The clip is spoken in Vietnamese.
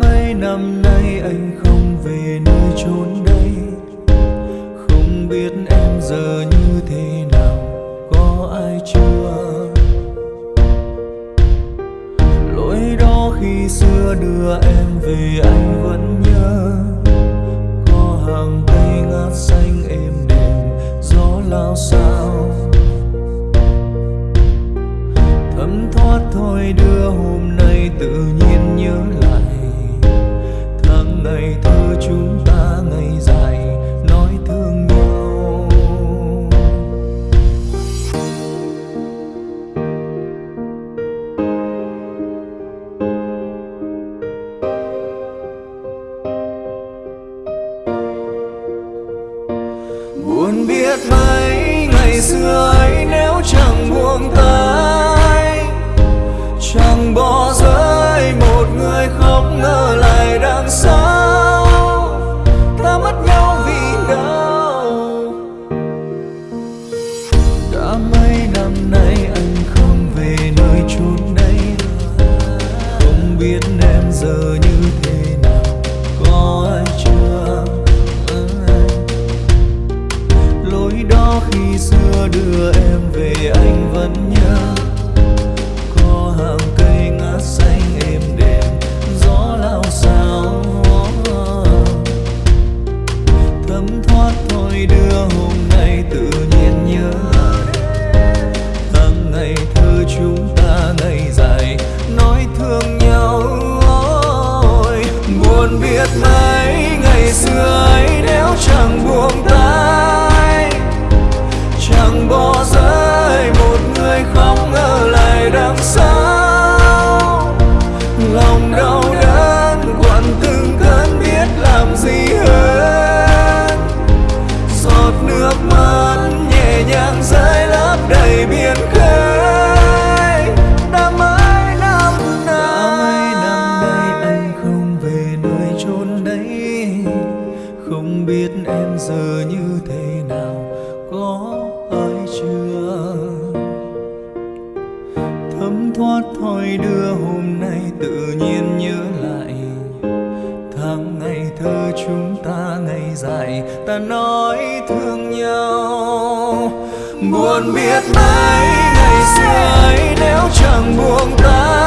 Mấy năm nay anh không về nơi chốn đây. Không biết em giờ như thế nào, Có ai chưa? Lỗi đó khi xưa đưa em về anh vẫn nhớ. Có hàng cây ngát xanh êm đềm, Gió lao sao? Thấm thoát thôi, đưa hôm nay tự nhiên buồn biết mấy ngày xưa ấy nếu chẳng buông tay đưa em về, anh vẫn nhớ. Có hàng cây ngát xanh êm đềm, gió lao sao thấm thoát thôi đưa hôm nay tự nhiên nhớ. Tháng ngày thơ chúng ta ngày dài, nói thương nhau. Ôi buồn biết mấy ngày xưa. Không biết em giờ như thế nào, có ai chưa? Thấm thoát thôi đưa hôm nay tự nhiên nhớ lại. Tháng ngày thơ chúng ta ngày dài, ta nói thương nhau. Buồn biết mấy ngày xưa ấy nếu chẳng buông tay